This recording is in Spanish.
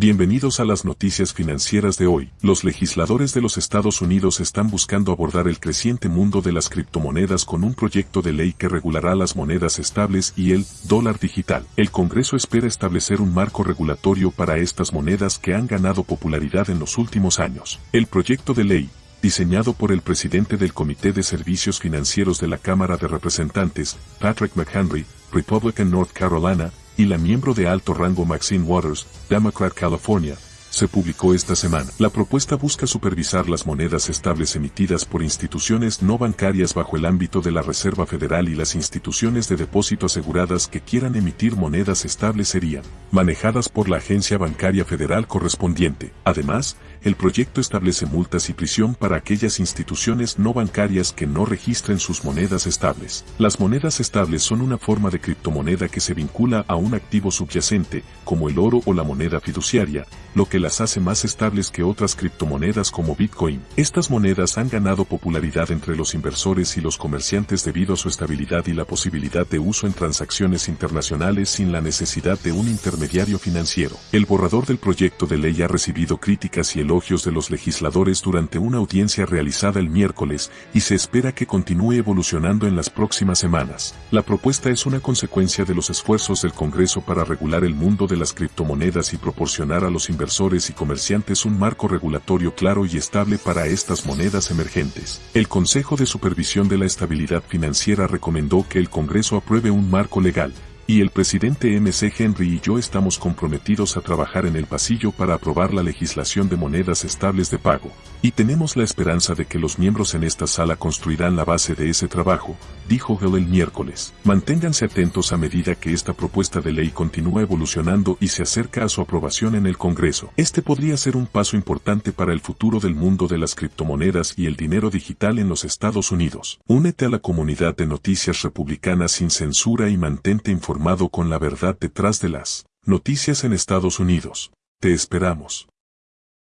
Bienvenidos a las noticias financieras de hoy. Los legisladores de los Estados Unidos están buscando abordar el creciente mundo de las criptomonedas con un proyecto de ley que regulará las monedas estables y el dólar digital. El Congreso espera establecer un marco regulatorio para estas monedas que han ganado popularidad en los últimos años. El proyecto de ley, diseñado por el presidente del Comité de Servicios Financieros de la Cámara de Representantes, Patrick McHenry, Republican North Carolina, y la miembro de alto rango Maxine Waters, Democrat California, se publicó esta semana. La propuesta busca supervisar las monedas estables emitidas por instituciones no bancarias bajo el ámbito de la Reserva Federal y las instituciones de depósito aseguradas que quieran emitir monedas estables serían manejadas por la agencia bancaria federal correspondiente. Además, el proyecto establece multas y prisión para aquellas instituciones no bancarias que no registren sus monedas estables. Las monedas estables son una forma de criptomoneda que se vincula a un activo subyacente, como el oro o la moneda fiduciaria, lo que las hace más estables que otras criptomonedas como Bitcoin. Estas monedas han ganado popularidad entre los inversores y los comerciantes debido a su estabilidad y la posibilidad de uso en transacciones internacionales sin la necesidad de un intermediario financiero. El borrador del proyecto de ley ha recibido críticas y elogios de los legisladores durante una audiencia realizada el miércoles y se espera que continúe evolucionando en las próximas semanas. La propuesta es una consecuencia de los esfuerzos del Congreso para regular el mundo de las criptomonedas y proporcionar a los inversores y comerciantes un marco regulatorio claro y estable para estas monedas emergentes. El Consejo de Supervisión de la Estabilidad Financiera recomendó que el Congreso apruebe un marco legal, y el presidente MC Henry y yo estamos comprometidos a trabajar en el pasillo para aprobar la legislación de monedas estables de pago, y tenemos la esperanza de que los miembros en esta sala construirán la base de ese trabajo, dijo Hill el miércoles. Manténganse atentos a medida que esta propuesta de ley continúa evolucionando y se acerca a su aprobación en el Congreso. Este podría ser un paso importante para el futuro del mundo de las criptomonedas y el dinero digital en los Estados Unidos. Únete a la comunidad de noticias republicanas sin censura y mantente informado con la verdad detrás de las noticias en Estados Unidos. Te esperamos.